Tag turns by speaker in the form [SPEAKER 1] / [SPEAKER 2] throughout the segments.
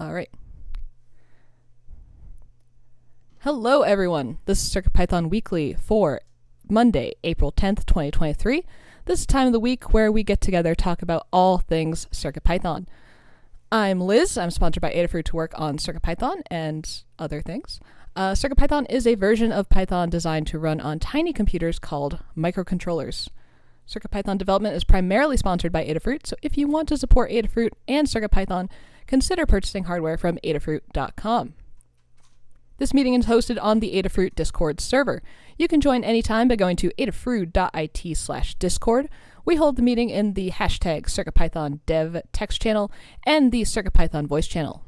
[SPEAKER 1] All right. Hello, everyone. This is CircuitPython Weekly for Monday, April 10th, 2023. This is time of the week where we get together talk about all things CircuitPython. I'm Liz. I'm sponsored by Adafruit to work on CircuitPython and other things. Uh, CircuitPython is a version of Python designed to run on tiny computers called microcontrollers. CircuitPython development is primarily sponsored by Adafruit, so if you want to support Adafruit and CircuitPython, consider purchasing hardware from adafruit.com. This meeting is hosted on the Adafruit Discord server. You can join anytime by going to adafruit.it slash discord. We hold the meeting in the hashtag CircuitPython dev text channel and the CircuitPython voice channel.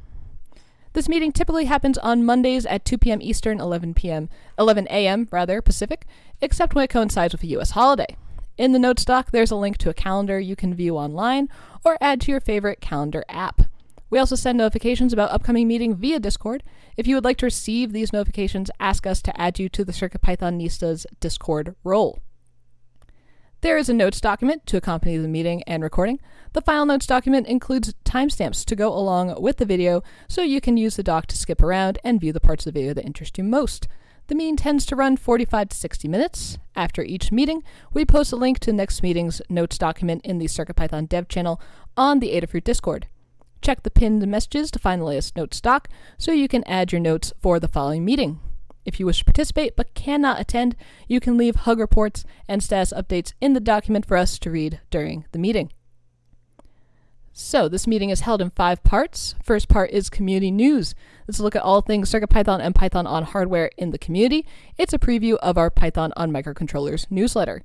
[SPEAKER 1] This meeting typically happens on Mondays at 2 p.m. Eastern, 11 p.m. 11 a.m. rather Pacific, except when it coincides with a U.S. holiday. In the notes doc, there's a link to a calendar you can view online or add to your favorite calendar app. We also send notifications about upcoming meeting via Discord. If you would like to receive these notifications, ask us to add you to the CircuitPythonistas Discord role. There is a notes document to accompany the meeting and recording. The file notes document includes timestamps to go along with the video, so you can use the doc to skip around and view the parts of the video that interest you most. The meeting tends to run 45 to 60 minutes. After each meeting, we post a link to next meeting's notes document in the CircuitPython dev channel on the Adafruit Discord. Check the pinned messages to find the latest notes doc so you can add your notes for the following meeting. If you wish to participate but cannot attend, you can leave hug reports and status updates in the document for us to read during the meeting. So, this meeting is held in five parts. First part is community news. Let's look at all things CircuitPython and Python on hardware in the community. It's a preview of our Python on microcontrollers newsletter.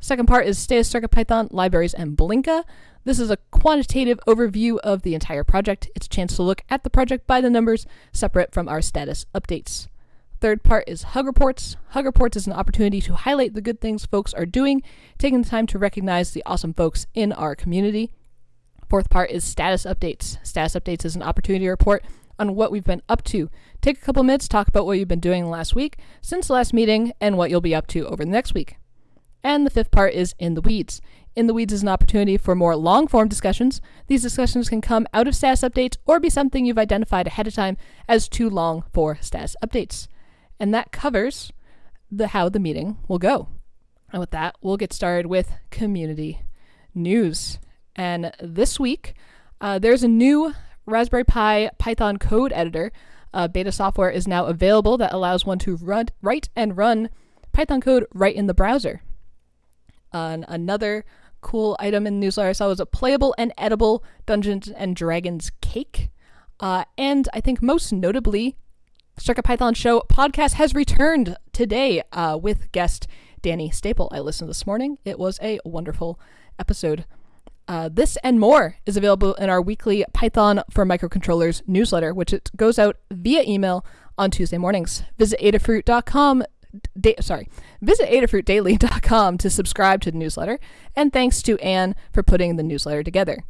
[SPEAKER 1] Second part is status CircuitPython, libraries, and Blinka. This is a quantitative overview of the entire project. It's a chance to look at the project by the numbers, separate from our status updates. Third part is Hug Reports. Hug Reports is an opportunity to highlight the good things folks are doing, taking the time to recognize the awesome folks in our community. Fourth part is Status Updates. Status Updates is an opportunity to report on what we've been up to. Take a couple minutes, talk about what you've been doing last week, since the last meeting, and what you'll be up to over the next week. And the fifth part is In the Weeds. In the Weeds is an opportunity for more long form discussions. These discussions can come out of status updates or be something you've identified ahead of time as too long for status updates. And that covers the how the meeting will go. And with that, we'll get started with community news. And this week, uh, there's a new Raspberry Pi Python code editor. Uh, beta software is now available that allows one to run, write and run Python code right in the browser. Uh, another cool item in the newsletter I saw was a playable and edible Dungeons and Dragons cake. Uh, and I think most notably, CircuitPython Show podcast has returned today uh, with guest Danny Staple. I listened this morning. It was a wonderful episode. Uh, this and more is available in our weekly Python for Microcontrollers newsletter, which it goes out via email on Tuesday mornings. Visit adafruit.com da- sorry, visit adafruitdaily.com to subscribe to the newsletter. And thanks to Anne for putting the newsletter together.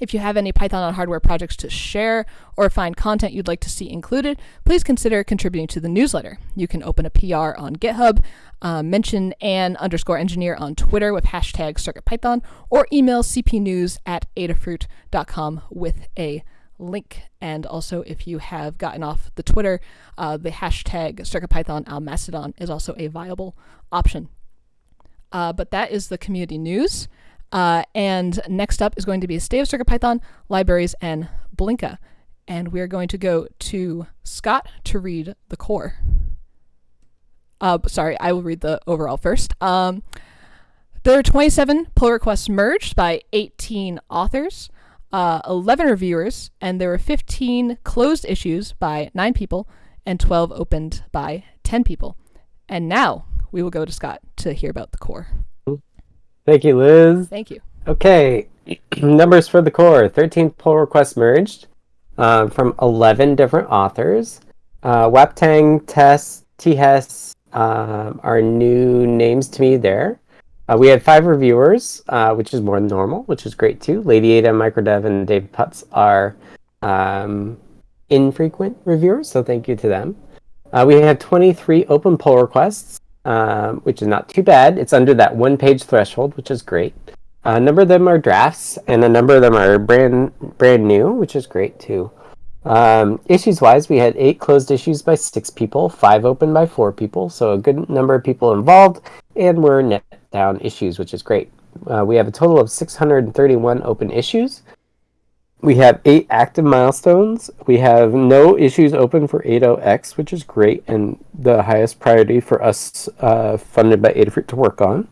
[SPEAKER 1] If you have any Python on hardware projects to share or find content you'd like to see included, please consider contributing to the newsletter. You can open a PR on GitHub, uh, mention Anne underscore engineer on Twitter with hashtag CircuitPython, or email cpnews at adafruit.com with a link. And also, if you have gotten off the Twitter, uh, the hashtag CircuitPython on Mastodon is also a viable option. Uh, but that is the community news. Uh, and next up is going to be a State of CircuitPython, Libraries, and Blinka. And we're going to go to Scott to read the core. Uh, sorry, I will read the overall first. Um, there are 27 pull requests merged by 18 authors uh, 11 reviewers, and there were 15 closed issues by 9 people and 12 opened by 10 people. And now we will go to Scott to hear about the core.
[SPEAKER 2] Thank you, Liz.
[SPEAKER 1] Thank you.
[SPEAKER 2] Okay, numbers for the core 13 pull requests merged uh, from 11 different authors. Uh, Waptang, Tess, T-Hess um, are new names to me there. Uh, we had five reviewers, uh, which is more than normal, which is great too. Lady Ada, Microdev, and Dave Putz are um, infrequent reviewers, so thank you to them. Uh, we had 23 open pull requests, um, which is not too bad. It's under that one page threshold, which is great. A number of them are drafts, and a number of them are brand brand new, which is great too. Um, issues wise, we had eight closed issues by six people, five open by four people, so a good number of people involved, and we're net down issues, which is great. Uh, we have a total of 631 open issues. We have eight active milestones. We have no issues open for 80X, which is great and the highest priority for us uh, funded by Adafruit to work on.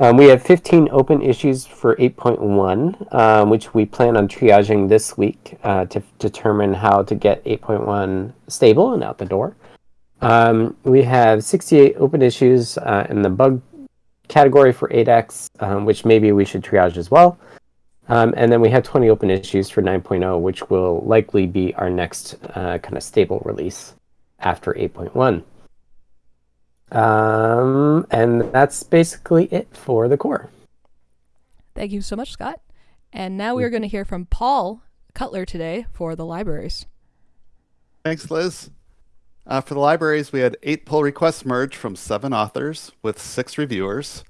[SPEAKER 2] Um, we have 15 open issues for 8.1, um, which we plan on triaging this week uh, to determine how to get 8.1 stable and out the door. Um, we have 68 open issues uh, in the bug category for 8x, um, which maybe we should triage as well. Um, and then we have 20 open issues for 9.0, which will likely be our next uh, kind of stable release after 8.1. Um, and that's basically it for the core.
[SPEAKER 1] Thank you so much, Scott. And now we are going to hear from Paul Cutler today for the libraries.
[SPEAKER 3] Thanks, Liz. Uh, for the libraries, we had eight pull requests merged from seven authors with six reviewers.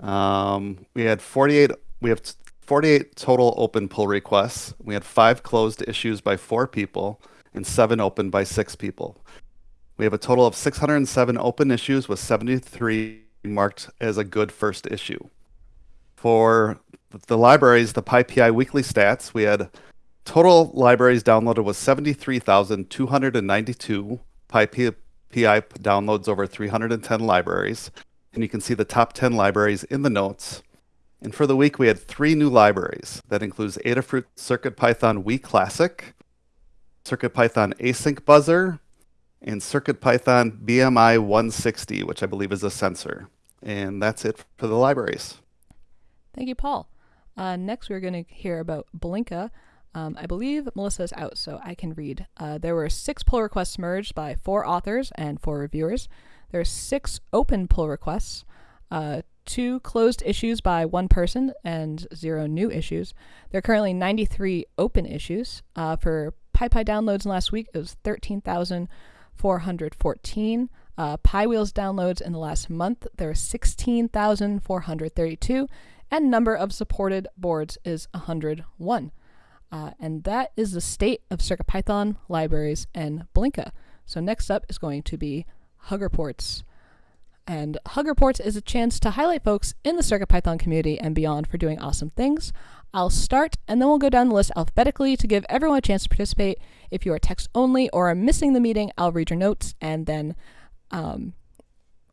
[SPEAKER 3] Um, we had 48. We have 48 total open pull requests. We had five closed issues by four people and seven open by six people. We have a total of 607 open issues with 73 marked as a good first issue. For the libraries, the PyPI weekly stats, we had total libraries downloaded was 73,292 PyPI downloads over 310 libraries. And you can see the top 10 libraries in the notes. And for the week, we had three new libraries. That includes Adafruit CircuitPython Wii Classic, CircuitPython Async Buzzer, and CircuitPython BMI 160, which I believe is a sensor. And that's it for the libraries.
[SPEAKER 1] Thank you, Paul. Uh, next, we're going to hear about Blinka. Um, I believe Melissa is out, so I can read. Uh, there were six pull requests merged by four authors and four reviewers. There are six open pull requests, uh, two closed issues by one person, and zero new issues. There are currently 93 open issues. Uh, for PyPI downloads in last week, it was 13,000. 414. Uh, PyWheels downloads in the last month, there are 16,432, and number of supported boards is 101. Uh, and that is the state of CircuitPython libraries and Blinka. So next up is going to be Hug Reports. And Hug Reports is a chance to highlight folks in the CircuitPython community and beyond for doing awesome things. I'll start and then we'll go down the list alphabetically to give everyone a chance to participate. If you are text only or are missing the meeting, I'll read your notes and then um,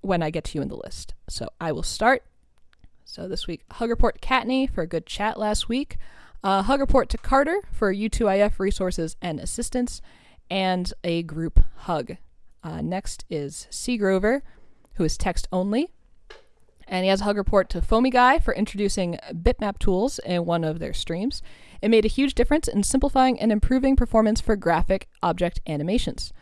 [SPEAKER 1] when I get to you in the list. So I will start. So this week, Hug Report Kattni for a good chat last week. Uh, Hug Report to Carter for U2IF resources and assistance, and a group hug. Uh, next is C. Grover, who is text only and he has a hug report to Foamy Guy for introducing bitmap tools in one of their streams. It made a huge difference in simplifying and improving performance for graphic object animations.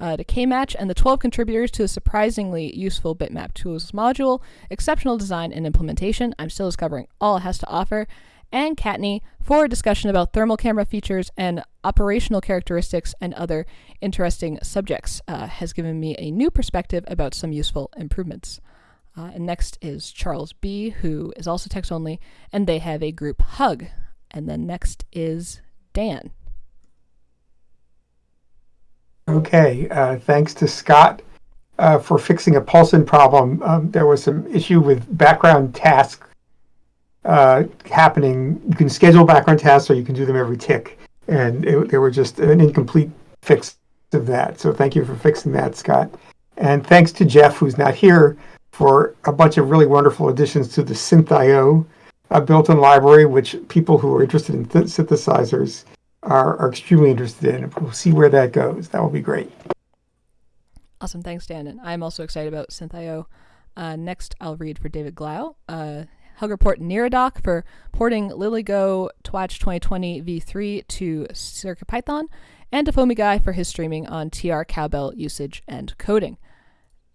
[SPEAKER 1] Uh, to KMatch and the 12 contributors to the surprisingly useful bitmap tools module, exceptional design and implementation. I'm still discovering all it has to offer. And Kattni for a discussion about thermal camera features and operational characteristics and other interesting subjects uh, has given me a new perspective about some useful improvements. Uh, and next is Charles B., who is also text only, and they have a group hug. And then next is Dan.
[SPEAKER 4] Okay, uh, thanks to Scott uh, for fixing a PulseIn problem. Um, there was some issue with background tasks uh, happening. You can schedule background tasks or you can do them every tick. And it, they were just an incomplete fix of that. So thank you for fixing that, Scott. And thanks to Jeff, who's not here, for a bunch of really wonderful additions to the SynthIO uh, built-in library, which people who are interested in th- synthesizers are, are extremely interested in. We'll see where that goes. That will be great.
[SPEAKER 1] Awesome. Thanks, Dan. And I'm also excited about SynthIO. Uh, next, I'll read for David Glau. Uh, Hug report Neradoc for porting LilyGo Twatch 2020 v3 to CircuitPython, and Foamy Guy for his streaming on TR Cowbell usage and coding.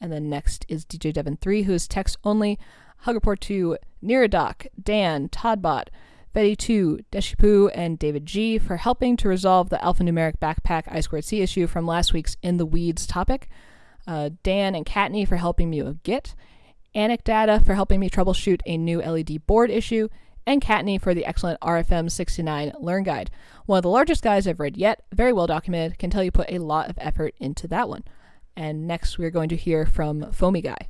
[SPEAKER 1] And then next is DJ Devon3, who is text only. Hug report to Neradoc, Dan, Toddbot, Betty2, Deshipu, and David G for helping to resolve the alphanumeric backpack I2C issue from last week's In the Weeds topic. Uh, Dan and Kattni for helping me with Git. Data for helping me troubleshoot a new LED board issue. and Kattni for the excellent RFM 69 Learn Guide. One of the largest guides I've read yet, very well documented, can tell you put a lot of effort into that one. And next, we're going to hear from Foamy Guy.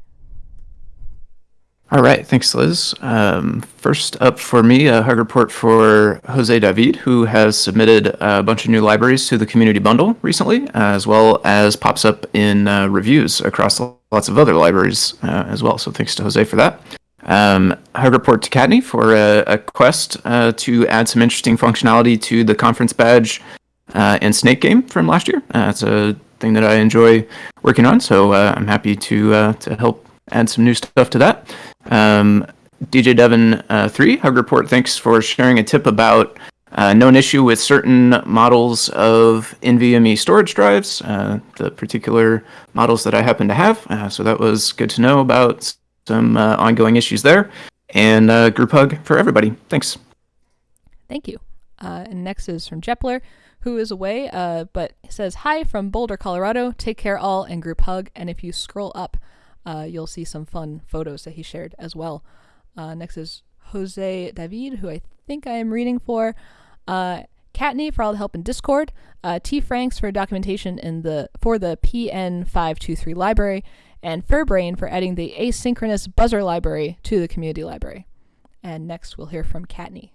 [SPEAKER 5] All right, thanks, Liz. Um, first up for me, a hug report for Jose David, who has submitted a bunch of new libraries to the community bundle recently, as well as pops up in uh, reviews across lots of other libraries uh, as well. So thanks to Jose for that. Um, hug report to Kattni for a, a quest uh, to add some interesting functionality to the conference badge uh, and snake game from last year. Uh, it's a thing that I enjoy working on, so uh, I'm happy to to help add some new stuff to that. Um, DJ Devon uh, three Hug Report. Thanks for sharing a tip about uh, known issue with certain models of NVMe storage drives, uh, the particular models that I happen to have. Uh, so that was good to know about some uh, ongoing issues there. And uh, group hug for everybody. Thanks.
[SPEAKER 1] Thank you. and next is from Jepler, who is away, but says hi from Boulder, Colorado. Take care all and group hug. And if you scroll up, uh, you'll see some fun photos that he shared as well. Uh, next is Jose David, who I think I am reading for. Uh, Kattni for all the help in Discord. Uh, T Franks for documentation in the for the PN523 library, and Furbrain for adding the asynchronous buzzer library to the community library. And next we'll hear from Kattni.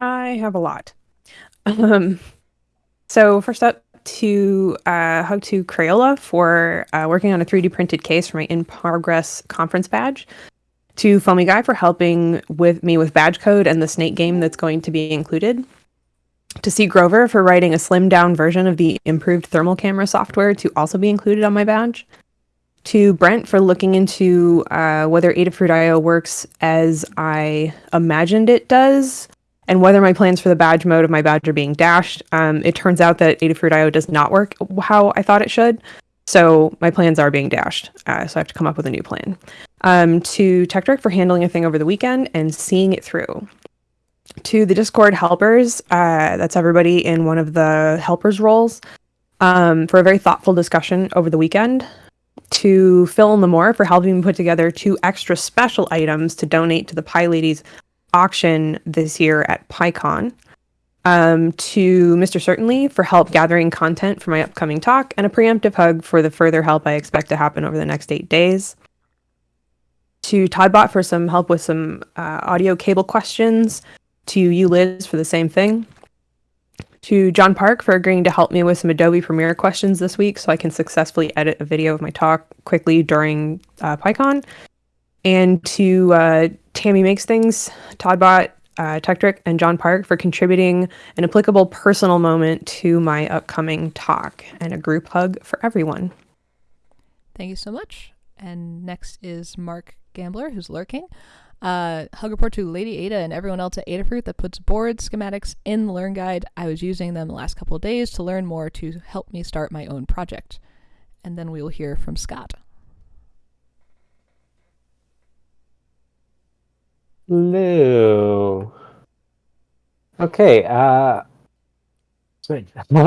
[SPEAKER 6] I have a lot. Um, so first up, to uh, hug to Crayola for uh, working on a 3D printed case for my in progress conference badge. To Foamy Guy for helping with me with badge code and the snake game that's going to be included. To C. Grover for writing a slimmed down version of the improved thermal camera software to also be included on my badge. To Brent for looking into uh, whether Adafruit.io works as I imagined it does and whether my plans for the badge mode of my badge are being dashed. Um, it turns out that Adafruit.io does not work how I thought it should. So my plans are being dashed. Uh, so I have to come up with a new plan. Um, to Tekktrik for handling a thing over the weekend and seeing it through. To the Discord helpers, uh, that's everybody in one of the helpers roles, um, for a very thoughtful discussion over the weekend. To Phil and Limor for helping me put together two extra special items to donate to the PyLadies auction this year at PyCon. Um, to Mr. Certainly for help gathering content for my upcoming talk, and a preemptive hug for the further help I expect to happen over the next eight days. To Toddbot for some help with some uh, audio cable questions. To you, Liz, for the same thing. To John Park for agreeing to help me with some Adobe Premiere questions this week so I can successfully edit a video of my talk quickly during uh, PyCon and to uh, Tammy Makes Things, Toddbot, uh, Tekktrik, and John Park for contributing an applicable personal moment to my upcoming talk, and a group hug for everyone.
[SPEAKER 1] Thank you so much. And next is Mark Gambler, who's lurking. Uh, hug report to Lady Ada and everyone else at Adafruit that puts board schematics in the Learn Guide. I was using them the last couple of days to learn more to help me start my own project. And then we will hear from Scott.
[SPEAKER 2] Lou. Okay, uh,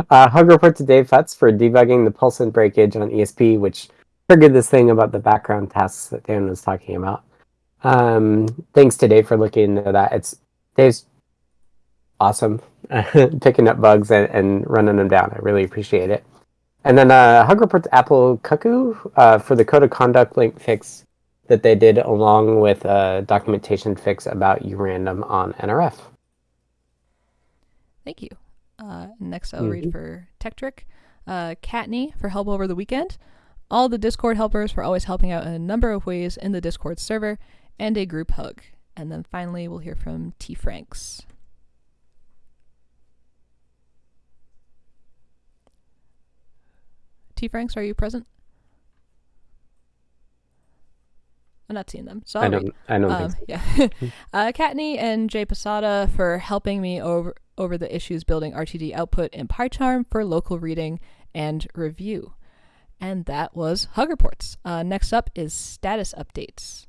[SPEAKER 2] uh, hug report to Dave Putz for debugging the PulseIn breakage on ESP, which triggered this thing about the background tasks that Dan was talking about. Um, thanks to Dave for looking into that. It's Dave's awesome picking up bugs and, and running them down. I really appreciate it. And then uh, hug report to Apple Cuckoo uh, for the code of conduct link fix that they did along with a documentation fix about urandom on NRF.
[SPEAKER 1] Thank you. Uh, next, I'll mm-hmm. read for Tekktrik. Uh, Kattni for help over the weekend. All the Discord helpers for always helping out in a number of ways in the Discord server, and a group hug. And then finally, we'll hear from T. Franks. T. Franks, are you present? I'm not seeing them. So
[SPEAKER 2] I don't. I don't
[SPEAKER 1] um,
[SPEAKER 2] so.
[SPEAKER 1] Yeah. uh, Kattni and Jay Posada for helping me over over the issues building RTD output in PyCharm for local reading and review. And that was Hug Reports. Uh, next up is status updates.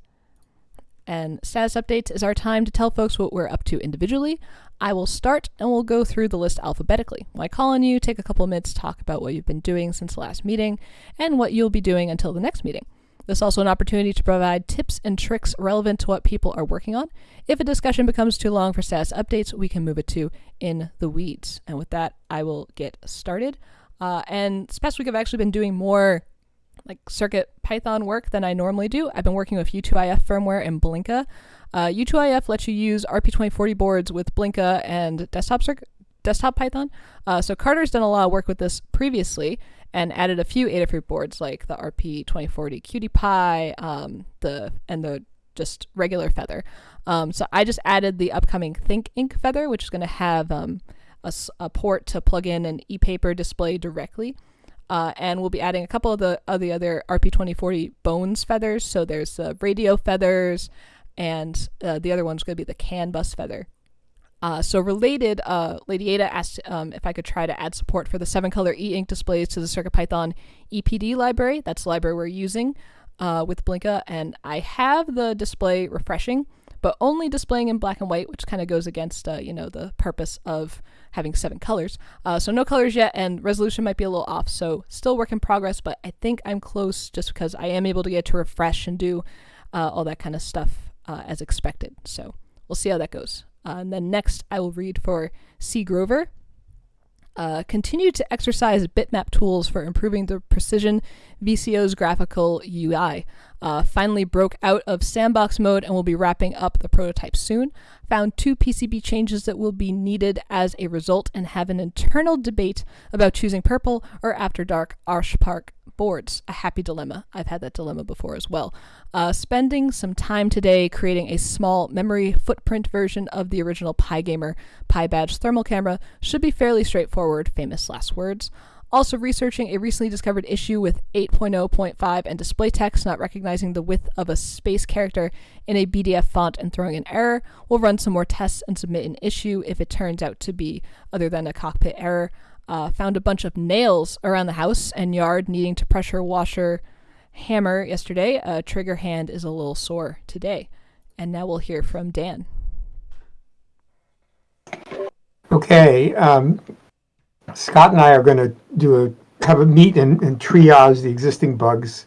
[SPEAKER 1] And status updates is our time to tell folks what we're up to individually. I will start and we'll go through the list alphabetically. When I call on you, take a couple minutes, to talk about what you've been doing since the last meeting and what you'll be doing until the next meeting. This is also an opportunity to provide tips and tricks relevant to what people are working on. If a discussion becomes too long for status updates, we can move it to in the weeds. And with that, I will get started. Uh, and this past week, I've actually been doing more like circuit Python work than I normally do. I've been working with U2IF firmware and Blinka. Uh, U2IF lets you use RP2040 boards with Blinka and desktop circuit, desktop Python. Uh, so Carter's done a lot of work with this previously and added a few Adafruit boards like the RP2040 QT Py, um, the and the just regular Feather. Um, so I just added the upcoming ThinkInk Feather, which is going to have um, a, a, port to plug in an e-paper display directly. Uh, and we'll be adding a couple of the of the other RP2040 Bones feathers. So there's the radio feathers, and uh, the other one's going to be the CAN bus feather. Uh, so related, uh, Lady Ada asked um, if I could try to add support for the seven color e-ink displays to the CircuitPython EPD library. That's the library we're using uh, with Blinka, and I have the display refreshing, but only displaying in black and white, which kind of goes against uh, you know the purpose of having seven colors. Uh, so no colors yet, and resolution might be a little off. So still work in progress, but I think I'm close just because I am able to get to refresh and do uh, all that kind of stuff as expected. So we'll see how that goes. Uh, and then next, I will read for C. Grover. Uh, continue to exercise bitmap tools for improving the precision VCO's graphical UI. Uh, finally broke out of sandbox mode and will be wrapping up the prototype soon. Found two PCB changes that will be needed as a result and have an internal debate about choosing purple or after dark OSH Park boards. A happy dilemma. I've had that dilemma before as well. Uh, spending some time today creating a small memory footprint version of the original Pygamer PyBadge thermal camera should be fairly straightforward, famous last words. Also, researching a recently discovered issue with 8.0.5 and display text not recognizing the width of a space character in a BDF font and throwing an error. We'll run some more tests and submit an issue if it turns out to be other than a cockpit error. Uh, found a bunch of nails around the house and yard needing to pressure washer hammer yesterday. Uh, trigger hand is a little sore today. And now we'll hear from Dan.
[SPEAKER 4] Okay. Um, Scott and I are going to do a have a meet and, and triage the existing bugs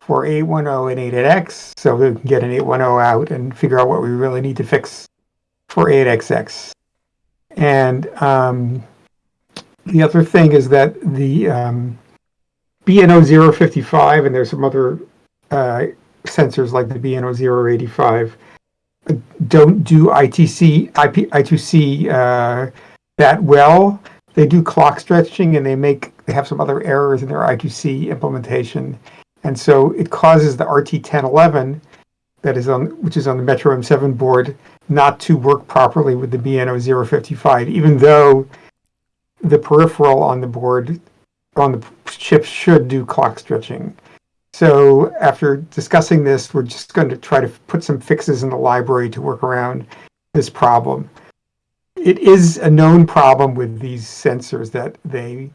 [SPEAKER 4] for 810 and 8x so we can get an 810 out and figure out what we really need to fix for 8xx. And um, the other thing is that the um, BNO 055 and there's some other uh, sensors like the BNO 085 don't do ITC IP, I2C uh, that well. They do clock stretching and they make they have some other errors in their I2C implementation, and so it causes the RT1011 that is on which is on the Metro M7 board not to work properly with the BNO 055, even though the peripheral on the board on the chip should do clock stretching. So after discussing this, we're just going to try to put some fixes in the library to work around this problem. It is a known problem with these sensors that they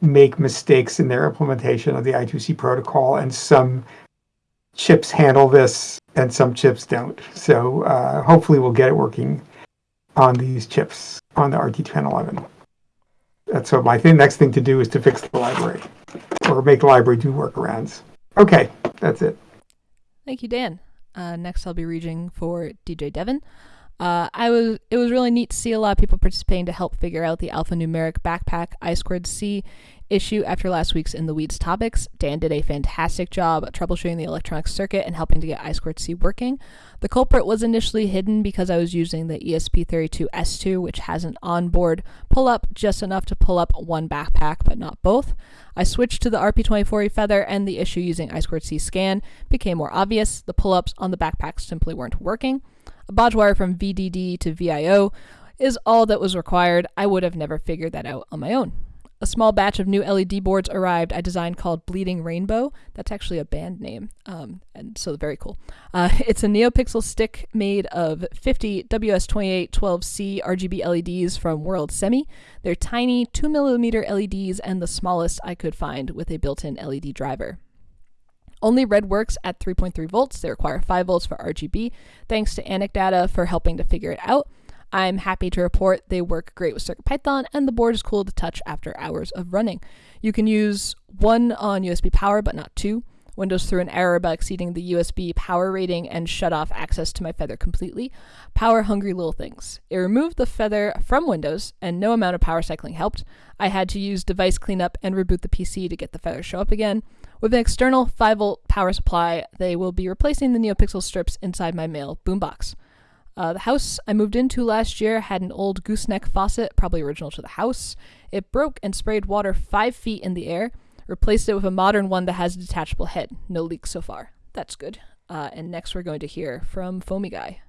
[SPEAKER 4] make mistakes in their implementation of the I2C protocol, and some chips handle this and some chips don't. So uh, hopefully we'll get it working on these chips on the RT1011 that's so my thing, next thing to do is to fix the library or make the library do workarounds. Okay, that's it.
[SPEAKER 1] Thank you, Dan. Uh, next, I'll be reading for DJ Devon. Uh, I was it was really neat to see a lot of people participating to help figure out the alphanumeric backpack I squared C issue after last week's In the Weeds topics. Dan did a fantastic job troubleshooting the electronic circuit and helping to get I squared C working. The culprit was initially hidden because I was using the ESP32S2, which has an onboard pull up just enough to pull up one backpack, but not both. I switched to the RP2040 Feather, and the issue using I squared C scan became more obvious. The pull ups on the backpack simply weren't working. A bodge wire from VDD to VIO is all that was required. I would have never figured that out on my own a small batch of new LED boards arrived. I designed called Bleeding Rainbow. That's actually a band name, um, and so very cool. Uh, it's a NeoPixel stick made of 50 WS2812C RGB LEDs from World Semi. They're tiny 2 millimeter LEDs and the smallest I could find with a built-in LED driver. Only red works at 3.3 volts. They require 5 volts for RGB. Thanks to Anecdata for helping to figure it out. I'm happy to report they work great with CircuitPython and the board is cool to touch after hours of running. You can use one on USB power but not two. Windows threw an error about exceeding the USB power rating and shut off access to my Feather completely. Power hungry little things. It removed the Feather from Windows, and no amount of power cycling helped. I had to use device cleanup and reboot the PC to get the Feather show up again. With an external 5 volt power supply, they will be replacing the NeoPixel strips inside my male boombox. Uh, the house I moved into last year had an old gooseneck faucet, probably original to the house. It broke and sprayed water five feet in the air. Replaced it with a modern one that has a detachable head. No leaks so far. That's good. Uh, and next, we're going to hear from Foamy Guy.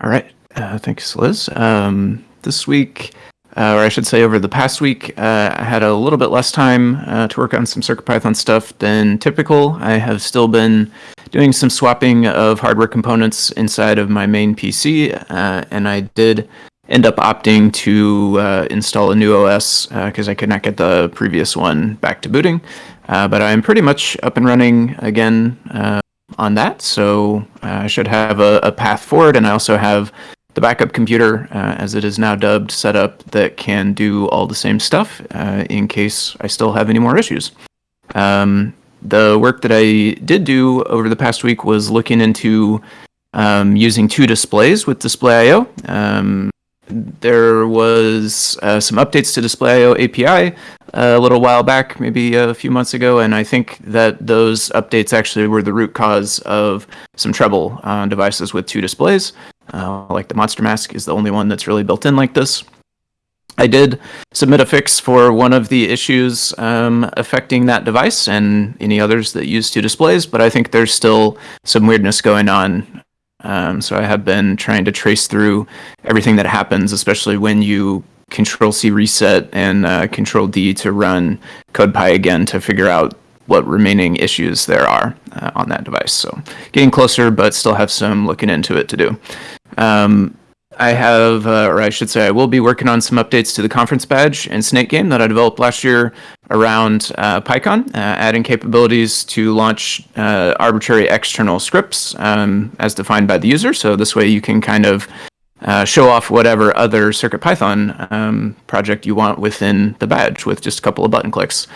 [SPEAKER 5] All right. Uh, thanks, Liz. Um, this week, uh, or I should say over the past week, uh, I had a little bit less time uh, to work on some CircuitPython stuff than typical. I have still been doing some swapping of hardware components inside of my main PC, uh, and I did end up opting to uh, install a new OS because I could not get the previous one back to booting. but I'm pretty much up and running again on that, so I should have a, a path forward, and I also have the backup computer, uh, as it is now dubbed, set up that can do all the same stuff uh, in case I still have any more issues. Um, the work that I did do over the past week was looking into um, using two displays with Display.io. Um, there was uh, some updates to Display.io API a little while back, maybe a few months ago, and I think that those updates actually were the root cause of some trouble on devices with two displays. Uh, like the Monster Mask is the only one that's really built in like this. I did submit a fix for one of the issues um, affecting that device and any others that use two displays, but I think there's still some weirdness going on. Um, so I have been trying to trace through everything that happens, especially when you Control C reset and uh, Control D to run CodePy again to figure out what remaining issues there are uh, on that device. So getting closer, but still have some looking into it to do. Um, I have, uh, or I should say, I will be working on some updates to the conference badge and Snake game that I developed last year around uh, PyCon, uh, adding capabilities to launch uh, arbitrary external scripts um, as defined by the user. So this way you can kind of uh, show off whatever other CircuitPython um, project you want within the badge with just a couple of button clicks.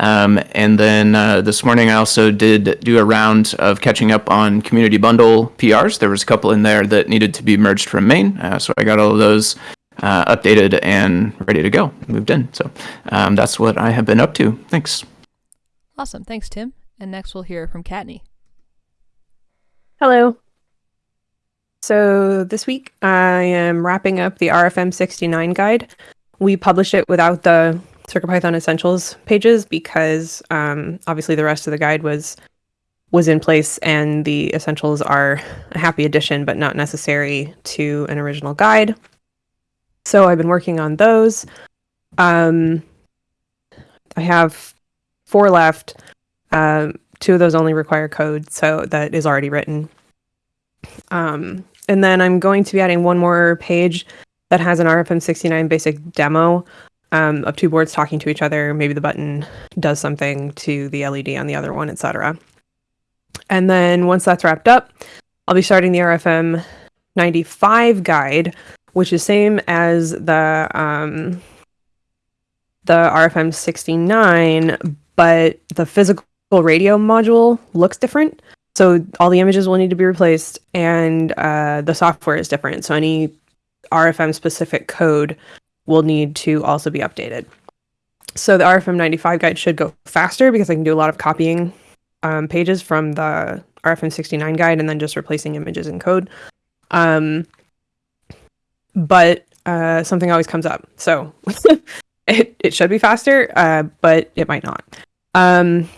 [SPEAKER 5] Um, and then uh, this morning, I also did do a round of catching up on community bundle PRs. There was a couple in there that needed to be merged from main, uh, so I got all of those uh, updated and ready to go, moved in. So um, that's what I have been up to. Thanks.
[SPEAKER 1] Awesome. Thanks, Tim. And next, we'll hear from Kattni.
[SPEAKER 6] Hello. So this week, I am wrapping up the RFM 69 guide. We published it without the CircuitPython Essentials pages because um, obviously the rest of the guide was was in place and the essentials are a happy addition but not necessary to an original guide. So I've been working on those. Um, I have four left. Um, two of those only require code, so that is already written. Um, and then I'm going to be adding one more page that has an RFM69 basic demo um, of two boards talking to each other. Maybe the button does something to the LED on the other one, etc. And then once that's wrapped up, I'll be starting the RFM 95 guide, which is same as the um, the RFM 69, but the physical radio module looks different. So all the images will need to be replaced, and uh, the software is different. So any RFM specific code will need to also be updated. So the RFM 95 guide should go faster because I can do a lot of copying um, pages from the RFM 69 guide and then just replacing images and code. Um, but uh, something always comes up. So it, it should be faster, uh, but it might not. Um,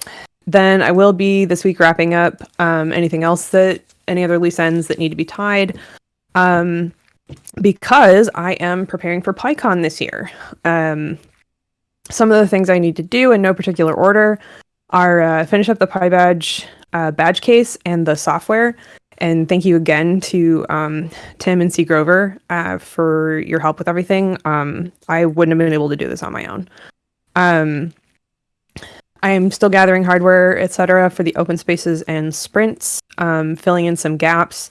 [SPEAKER 6] then I will be this week wrapping up um, anything else that any other loose ends that need to be tied. Um, because I am preparing for PyCon this year. Um, some of the things I need to do in no particular order are uh, finish up the PyBadge uh, badge case and the software. And thank you again to um, Tim and C. Grover uh, for your help with everything. Um, I wouldn't have been able to do this on my own. Um, I am still gathering hardware, etc., for the open spaces and sprints, um, filling in some gaps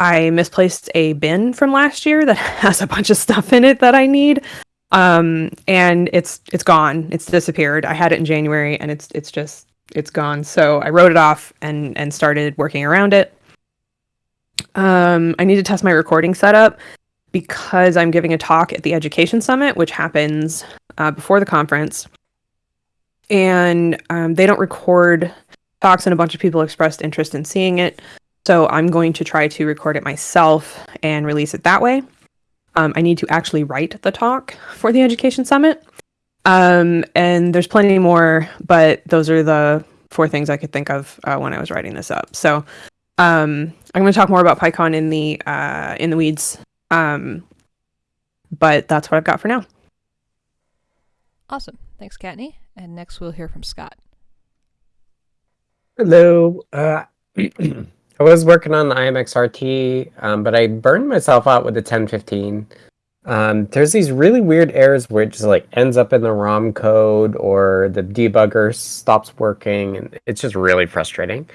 [SPEAKER 6] I misplaced a bin from last year that has a bunch of stuff in it that I need. Um, and it's it's gone. It's disappeared. I had it in January, and it's it's just it's gone. So I wrote it off and and started working around it. Um, I need to test my recording setup because I'm giving a talk at the Education Summit, which happens uh, before the conference, and um, they don't record talks, and a bunch of people expressed interest in seeing it. So I'm going to try to record it myself and release it that way. Um, I need to actually write the talk for the Education Summit. Um, and there's plenty more, but those are the four things I could think of uh, when I was writing this up. So um, I'm going to talk more about PyCon in the uh, in the weeds. Um, but that's what I've got for now.
[SPEAKER 1] Awesome. Thanks, Kattni. And next we'll hear from Scott.
[SPEAKER 2] Hello. Uh, I was working on the IMXRT, um, but I burned myself out with the 1015. Um, there's these really weird errors where it just like ends up in the ROM code or the debugger stops working, and it's just really frustrating.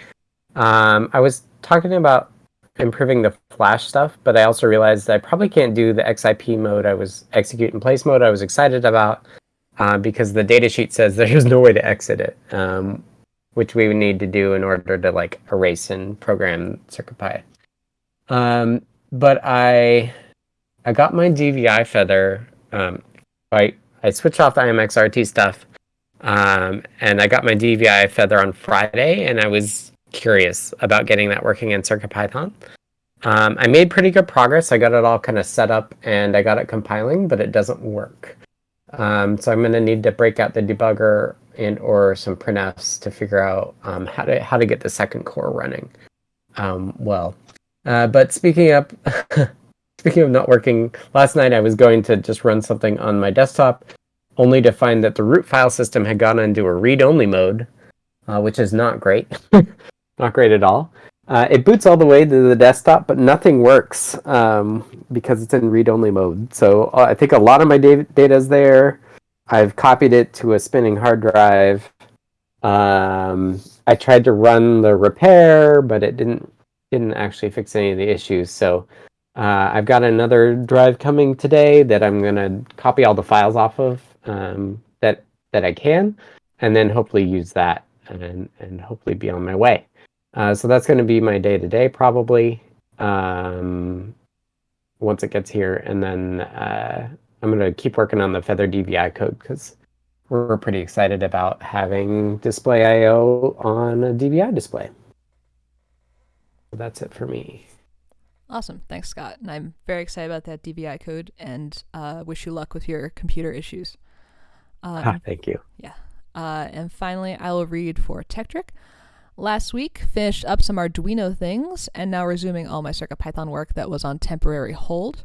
[SPEAKER 2] Um, I was talking about improving the flash stuff, but I also realized I probably can't do the XIP mode I was execute in place mode I was excited about uh, because the datasheet says there's no way to exit it. Um, which we would need to do in order to like erase and program CircuitPy. Um, but I I got my DVI feather. Um, I I switched off the IMXRT stuff, um, and I got my DVI feather on Friday, and I was curious about getting that working in CircuitPython. Um, I made pretty good progress. I got it all kind of set up and I got it compiling, but it doesn't work. Um, so I'm going to need to break out the debugger and or some printfs to figure out um, how to how to get the second core running um, well. Uh, but speaking up, speaking of not working, last night I was going to just run something on my desktop, only to find that the root file system had gone into a read-only mode, uh, which is not great, not great at all. Uh, it boots all the way to the desktop, but nothing works um, because it's in read-only mode. So uh, I think a lot of my data is there. I've copied it to a spinning hard drive. Um, I tried to run the repair, but it didn't didn't actually fix any of the issues. So uh, I've got another drive coming today that I'm gonna copy all the files off of um, that that I can, and then hopefully use that and and hopefully be on my way. Uh, so that's going to be my day to day probably um, once it gets here, and then uh, I'm going to keep working on the Feather DVI code because we're pretty excited about having display IO on a DVI display. That's it for me.
[SPEAKER 1] Awesome. Thanks, Scott. And I'm very excited about that DVI code and uh, wish you luck with your computer issues.
[SPEAKER 2] Um, ah, thank you.
[SPEAKER 1] Yeah. Uh, and finally, I will read for Tekktrik. Last week, finished up some Arduino things, and now resuming all my CircuitPython work that was on temporary hold.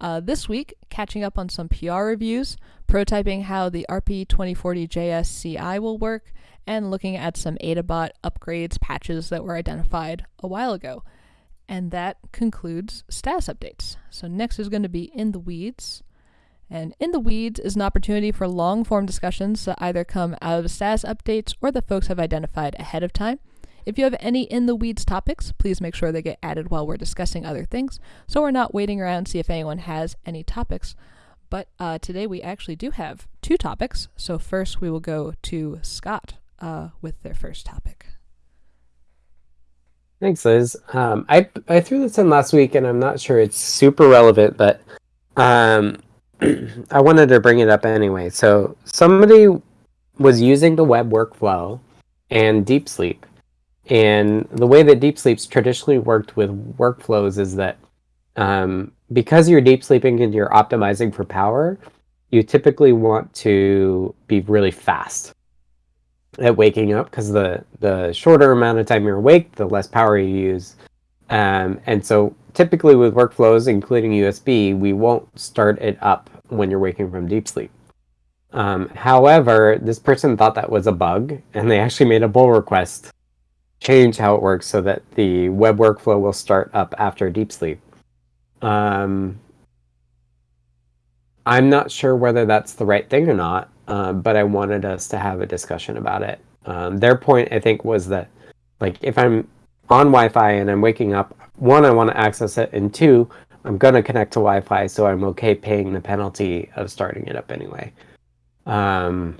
[SPEAKER 1] Uh, this week, catching up on some PR reviews, prototyping how the RP2040JS CI will work, and looking at some AdaBot upgrades patches that were identified a while ago. And that concludes status updates. So next is going to be In the Weeds. And In the Weeds is an opportunity for long form discussions that either come out of status updates or that folks have identified ahead of time. If you have any in the weeds topics, please make sure they get added while we're discussing other things, so we're not waiting around to see if anyone has any topics. But uh, today we actually do have two topics. So first we will go to Scott uh, with their first topic.
[SPEAKER 2] Thanks, Liz. Um, I I threw this in last week, and I'm not sure it's super relevant, but um, I wanted to bring it up anyway. So somebody was using the web workflow and Deep Sleep and the way that deep sleep's traditionally worked with workflows is that um, because you're deep sleeping and you're optimizing for power, you typically want to be really fast at waking up because the the shorter amount of time you're awake, the less power you use. Um, and so typically with workflows, including USB, we won't start it up when you're waking from deep sleep. Um, however, this person thought that was a bug, and they actually made a pull request change how it works so that the web workflow will start up after deep sleep. Um, I'm not sure whether that's the right thing or not, um, but I wanted us to have a discussion about it. Um, their point, I think, was that like if I'm on Wi-Fi and I'm waking up, one, I want to access it, and two, I'm gonna connect to Wi-Fi, so I'm okay paying the penalty of starting it up anyway. Um,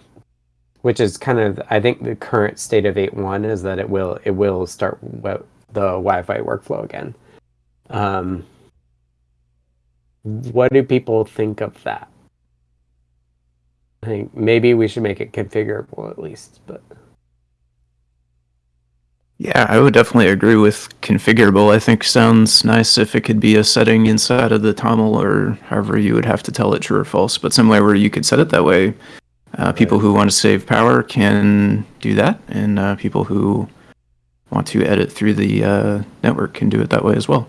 [SPEAKER 2] which is kind of I think the current state of 8.1 is that it will it will start the Wi-Fi workflow again. Um, what do people think of that? I think maybe we should make it configurable at least, but
[SPEAKER 5] Yeah, I would definitely agree with configurable. I think sounds nice if it could be a setting inside of the TOML or however you would have to tell it true or false, but somewhere where you could set it that way. Uh, people who want to save power can do that, and uh, people who want to edit through the uh, network can do it that way as well.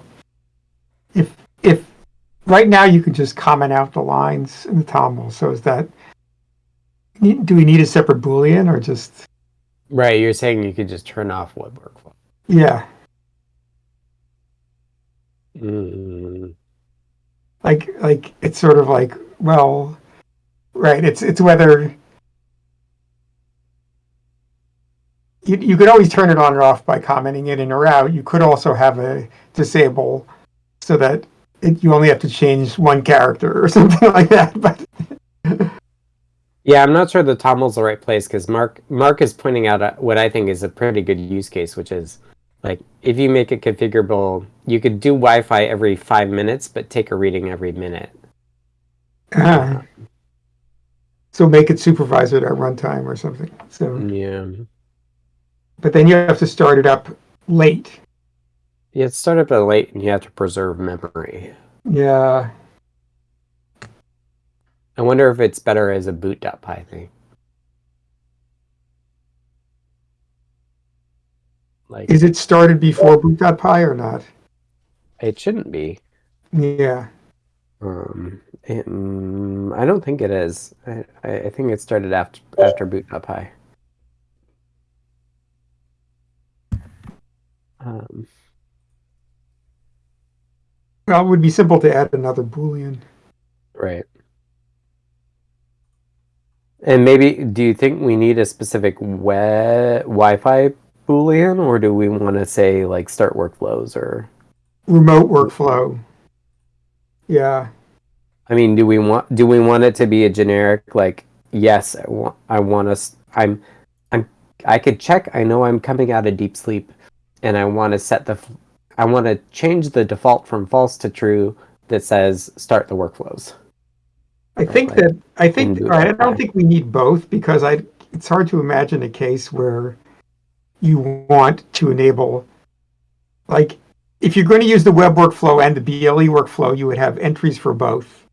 [SPEAKER 4] If if right now you can just comment out the lines in the TOML, so is that do we need a separate boolean or just
[SPEAKER 2] right, you're saying you could just turn off web workflow.
[SPEAKER 4] yeah
[SPEAKER 2] Mm,
[SPEAKER 4] like like it's sort of like well right it's it's whether you, you could always turn it on or off by commenting it in or out. You could also have a disable so that it, you only have to change one character or something like that but
[SPEAKER 2] Yeah, I'm not sure the TOML's the right place because Mark Mark is pointing out a, what I think is a pretty good use case, which is like if you make it configurable, you could do Wi-Fi every five minutes, but take a reading every minute.
[SPEAKER 4] uh, so make it supervisor at runtime or something so.
[SPEAKER 2] Yeah,
[SPEAKER 4] but then you have to start it up late
[SPEAKER 2] yeah. It's start up at late, and you have to preserve memory.
[SPEAKER 4] yeah
[SPEAKER 2] I wonder if it's better as a boot.py thing. Like
[SPEAKER 4] is it started before boot.py or not
[SPEAKER 2] it shouldn't be.
[SPEAKER 4] yeah
[SPEAKER 2] Um, it- mm, I don't think it is. I, I I think it started after after boot.py. Um,
[SPEAKER 4] well it would be simple to add another boolean
[SPEAKER 2] right. And maybe, do you think we need a specific we- Wi-Fi boolean, or do we want to say like start workflows? Or
[SPEAKER 4] remote workflow. Yeah.
[SPEAKER 2] I mean, do we want do we want it to be a generic like yes, I want I want us I'm I'm I could check I know I'm coming out of deep sleep and I want to set the I want to change the default from false to true that says start the workflows.
[SPEAKER 4] I think
[SPEAKER 2] Right.
[SPEAKER 4] that I think
[SPEAKER 2] do
[SPEAKER 4] I don't think we need both because I it's hard to imagine a case where you want to enable like if you're going to use the web workflow and the BLE workflow, you would have entries for both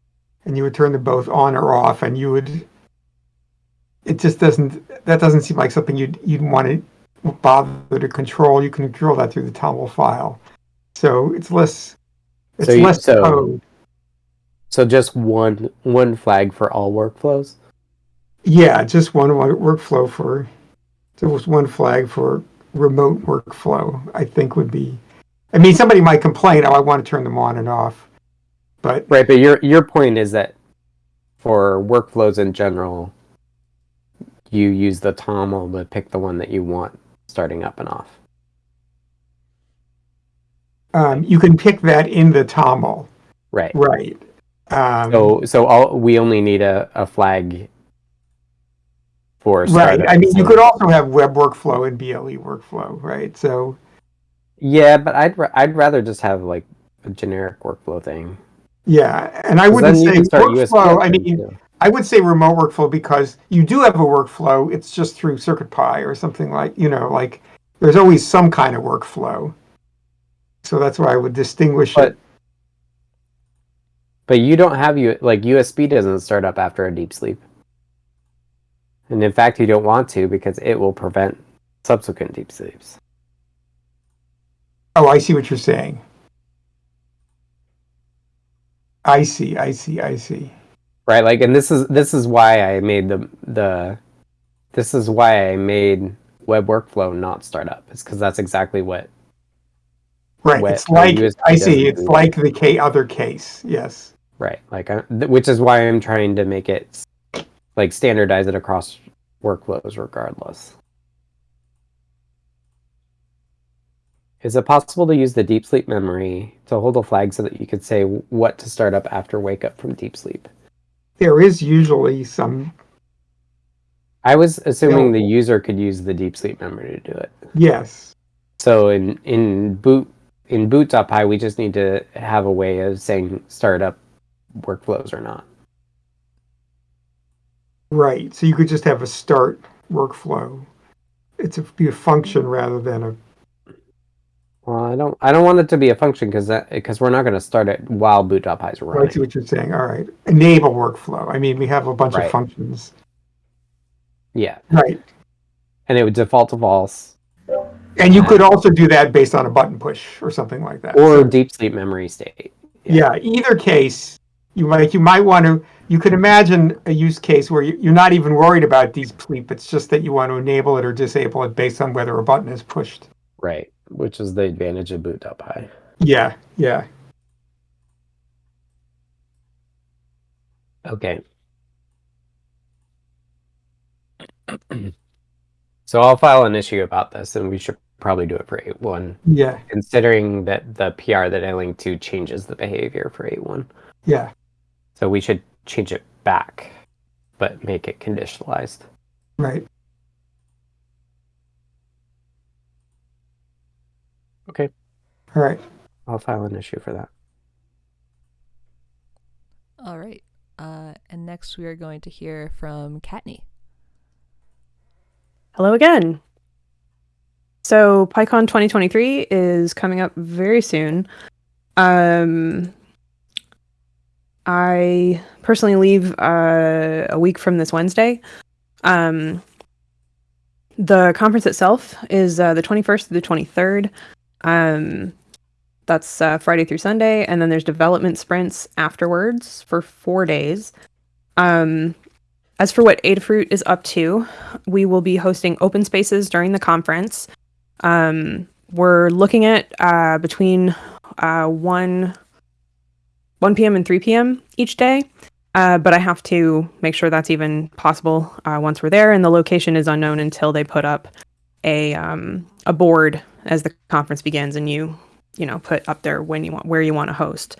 [SPEAKER 4] and you would turn them both on or off and you would it just doesn't that doesn't seem like something you'd you'd want to bother to control. You can control that through the TOML file. So it's less it's
[SPEAKER 2] So you-
[SPEAKER 4] less
[SPEAKER 2] so-
[SPEAKER 4] code.
[SPEAKER 2] So just one one flag for all workflows.
[SPEAKER 4] Yeah, just one wo- workflow for there was one flag for remote workflow. I think would be. I mean, somebody might complain, "Oh, I want to turn them on and off," but
[SPEAKER 2] Right, but your your point is that for workflows in general, you use the TOML to pick the one that you want starting up and off.
[SPEAKER 4] um, you can pick that in the TOML,
[SPEAKER 2] Right.
[SPEAKER 4] right? Um,
[SPEAKER 2] So so all we only need a, a flag for
[SPEAKER 4] right. I mean, you could also have web workflow and BLE workflow, right? So
[SPEAKER 2] Yeah, but I'd I'd rather just have like a generic workflow thing.
[SPEAKER 4] yeah, and I wouldn't say workflow. I mean,
[SPEAKER 2] too.
[SPEAKER 4] I would say remote workflow because you do have a workflow. It's just through CircuitPy or something like you know, like there's always some kind of workflow. So that's why I would distinguish
[SPEAKER 2] But-
[SPEAKER 4] it.
[SPEAKER 2] But you don't have you like USB doesn't start up after a deep sleep. And in fact, you don't want to because it will prevent subsequent deep sleeps.
[SPEAKER 4] Oh, I see what you're saying. I see, I see, I see.
[SPEAKER 2] Right like and this is this is why i made the the this is why i made web workflow not startup it's because that's exactly what
[SPEAKER 4] Right.
[SPEAKER 2] Wet-
[SPEAKER 4] it's like I see. It's
[SPEAKER 2] do
[SPEAKER 4] like the K other case. Yes.
[SPEAKER 2] right like I, th- which is why i'm trying to make it like standardize it across workflows regardless Is it possible to use the deep sleep memory to hold a flag so that you could say what to start up after wake up from deep sleep?
[SPEAKER 4] There is usually some,
[SPEAKER 2] I was assuming the user could use the deep sleep memory to do it.
[SPEAKER 4] yes.
[SPEAKER 2] So in in boot in boot.py we just need to have a way of saying start up workflows or not.
[SPEAKER 4] Right. So you could just have a start workflow. It's a, be a function rather than a
[SPEAKER 2] Well, I don't I don't want it to be a function because that because we're not going to start it while boot.py is
[SPEAKER 4] I see what you're saying. All right. Enable workflow. I mean, we have a bunch
[SPEAKER 2] Right.
[SPEAKER 4] of functions.
[SPEAKER 2] Yeah,
[SPEAKER 4] Right.
[SPEAKER 2] and it would default to false
[SPEAKER 4] And you could also do that based on a button push or something like that.
[SPEAKER 2] or
[SPEAKER 4] So,
[SPEAKER 2] deep sleep memory state.
[SPEAKER 4] yeah, either case, you might you might want to you could imagine a use case where you- you're not even worried about deep sleep. It's just that you want to enable it or disable it based on whether a button is pushed.
[SPEAKER 2] Right, which is the advantage of boot.py.
[SPEAKER 4] Yeah, yeah.
[SPEAKER 2] Okay. so I'll file an issue about this, and we should probably do it for 8.1,
[SPEAKER 4] Yeah,
[SPEAKER 2] considering that the PR that I linked to changes the behavior for 8.1.
[SPEAKER 4] yeah.
[SPEAKER 2] So we should change it back, but make it conditionalized.
[SPEAKER 4] Right.
[SPEAKER 2] Okay.
[SPEAKER 4] All right.
[SPEAKER 2] I'll file an issue for that.
[SPEAKER 1] All right. Uh, and next we are going to hear from Kattni.
[SPEAKER 6] Hello again. So PyCon 2023 is coming up very soon. Um, I personally leave uh, a week from this Wednesday. Um, the conference itself is uh, the 21st to the 23rd. Um, that's uh, Friday through Sunday, and then there's development sprints afterwards for four days. Um, as for what Adafruit is up to, we will be hosting open spaces during the conference. Um, we're looking at uh, between uh, 1 1 p.m. and 3 p.m. each day. Uh, but I have to make sure that's even possible uh, once we're there, and the location is unknown until they put up a um, a board as the conference begins, and you you know put up there when you want where you want to host.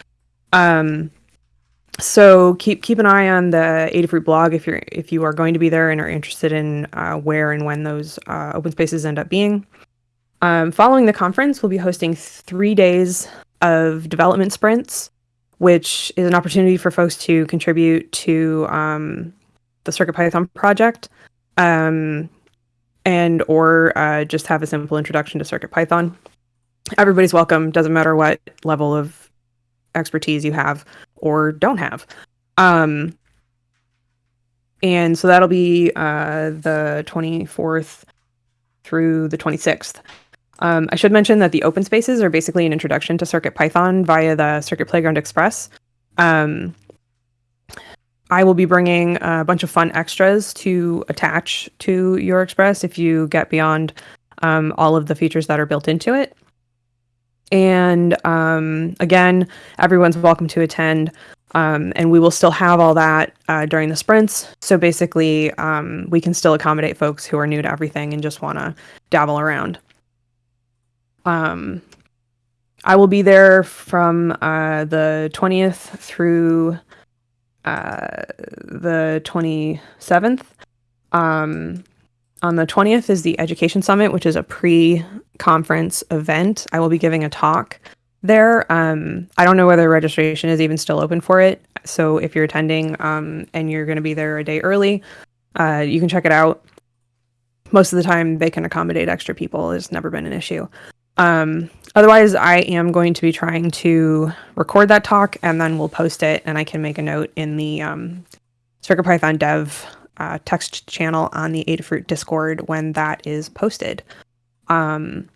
[SPEAKER 6] Um, so keep keep an eye on the Adafruit blog if you're if you are going to be there and are interested in uh, where and when those uh, open spaces end up being. Um, following the conference, we'll be hosting three days of development sprints, which is an opportunity for folks to contribute to um, the CircuitPython project, um, and or uh, just have a simple introduction to CircuitPython. Everybody's welcome. Doesn't matter what level of expertise you have or don't have. Um, and so that'll be uh, the 24th through the 26th. Um, I should mention that the open spaces are basically an introduction to CircuitPython via the Circuit Playground Express. Um, I will be bringing a bunch of fun extras to attach to your Express if you get beyond um, all of the features that are built into it. And um, again, everyone's welcome to attend. Um, and we will still have all that uh, during the sprints. So basically, um, we can still accommodate folks who are new to everything and just want to dabble around. Um, I will be there from uh, the 20th through uh, the 27th. Um, on the 20th is the Education Summit, which is a pre conference event. I will be giving a talk there. Um, I don't know whether registration is even still open for it. So if you're attending um, and you're going to be there a day early, uh, you can check it out. Most of the time, they can accommodate extra people. It's never been an issue. Um, otherwise, I am going to be trying to record that talk and then we'll post it, and I can make a note in the um, CircuitPython dev uh, text channel on the Adafruit Discord when that is posted. Um,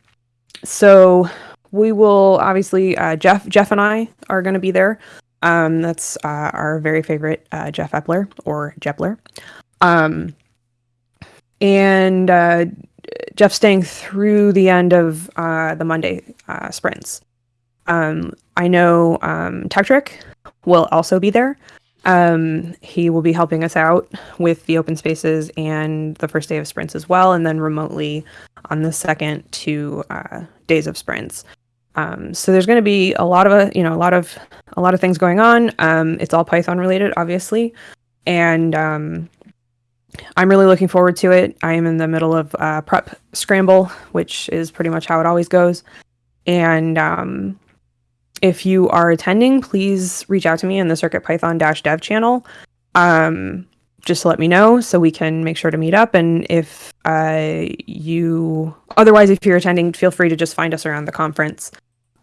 [SPEAKER 6] so we will obviously uh, Jeff Jeff and I are going to be there. Um, that's uh, our very favorite uh, Jeff Epler or Jepler. Um, and uh, Jeff staying through the end of uh, the Monday uh, sprints. Um, I know um, will also be there. Um, he will be helping us out with the open spaces and the first day of sprints as well, and then remotely on the second two uh, days of sprints. Um, so there's going to be a lot of a you know a lot of a lot of things going on. Um, it's all Python related, obviously, and um, I'm really looking forward to it. I am in the middle of uh, prep scramble, which is pretty much how it always goes. And um, if you are attending, please reach out to me in the Circuit Python dev channel. Um, just to let me know so we can make sure to meet up. And if uh, you, otherwise, if you're attending, feel free to just find us around the conference.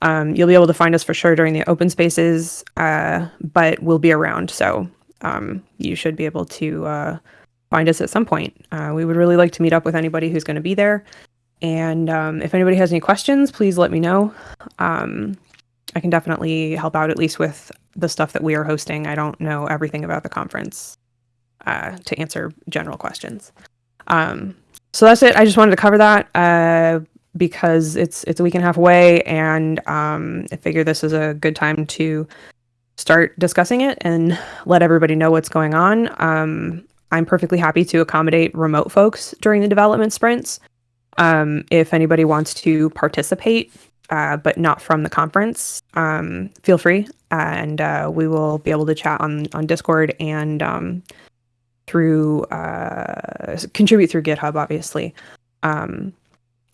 [SPEAKER 6] Um, you'll be able to find us for sure during the open spaces, uh, but we'll be around. So um, you should be able to uh, find us at some point. Uh, we would really like to meet up with anybody who's going to be there. And um, if anybody has any questions, please let me know. Um, I can definitely help out at least with the stuff that we are hosting. I don't know everything about the conference uh, to answer general questions. Um, so that's it. I just wanted to cover that uh, because it's it's a week and a half away, and um, I figure this is a good time to start discussing it and let everybody know what's going on. I'm perfectly happy to accommodate remote folks during the development sprints. Um, if anybody wants to participate, uh, but not from the conference, um, feel free, and uh, we will be able to chat on on Discord and um, through uh, contribute through GitHub, obviously. Um,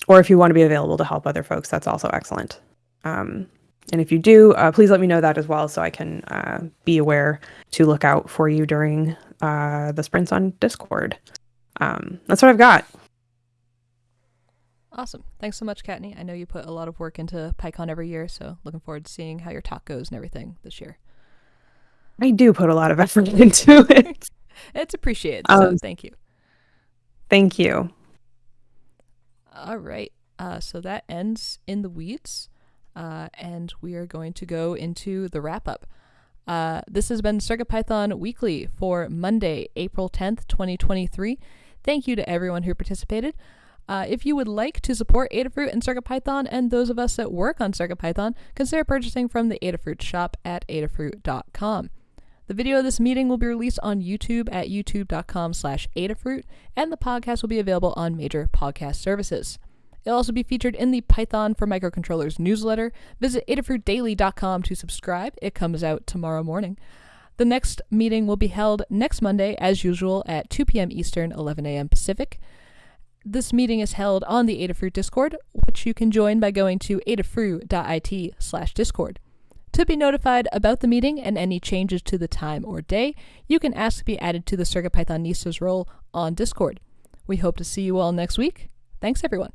[SPEAKER 6] or if you want to be available to help other folks, that's also excellent. Um, and if you do, uh, please let me know that as well, so I can uh, be aware to look out for you during uh, the sprints on Discord. Um, that's what I've got.
[SPEAKER 1] Awesome. Thanks so much, Kattni. I know you put a lot of work into PyCon every year, so looking forward to seeing how your talk goes and everything this year.
[SPEAKER 6] I do put a lot of effort into it.
[SPEAKER 1] it's appreciated, so
[SPEAKER 6] Um,
[SPEAKER 1] thank you.
[SPEAKER 6] Thank you.
[SPEAKER 1] All right. Uh, so that ends in the weeds, uh, and we are going to go into the wrap up. Uh, this has been CircuitPython Weekly for Monday, April 10th, 2023. Thank you to everyone who participated. Uh, if you would like to support Adafruit and CircuitPython and those of us that work on CircuitPython, consider purchasing from the Adafruit shop at adafruit.com. The video of this meeting will be released on YouTube at youtube.com slash Adafruit, and the podcast will be available on major podcast services. It'll also be featured in the Python for Microcontrollers newsletter. Visit adafruitdaily.com to subscribe. It comes out tomorrow morning. The next meeting will be held next Monday, as usual, at 2 p.m. Eastern, 11 a.m. Pacific. This meeting is held on the Adafruit Discord, which you can join by going to adafruit.it slash discord. To be notified about the meeting and any changes to the time or day, you can ask to be added to the CircuitPython CircuitPythonistas role on Discord. We hope to see you all next week. Thanks, everyone.